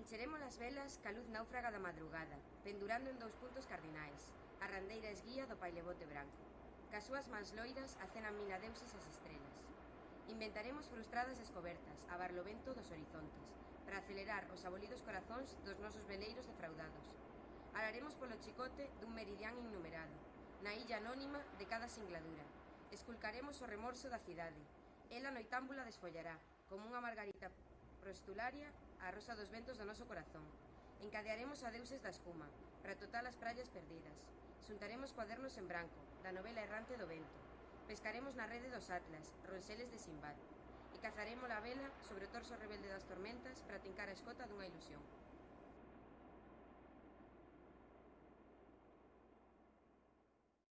Encheremos as velas ca luz náufraga da madrugada, pendurando en dous puntos cardinais, a randeira esguía do pailebote branco. Cas súas mans loiras acenan mil adeuses as estrelas. Inventaremos frustradas descobertas a barlovento dos horizontes, para acelerar os abolidos corazóns dos nosos veleiros defraudados. Alaremos polo chicote dun meridián innumerado, na illa anónima de cada singladura. Esculcaremos o remorso da cidade. Ela noitámbula desfollará, como unha margarita Prostularia, a rosa dos ventos do noso corazón. Encadearemos a deuses da escuma, para total as praias perdidas. Xuntaremos cuadernos en branco, da novela errante do vento. Pescaremos na rede dos atlas, ronseles de Simbad. E cazaremos a vela sobre o torso rebelde das tormentas para tincar a escota dunha ilusión.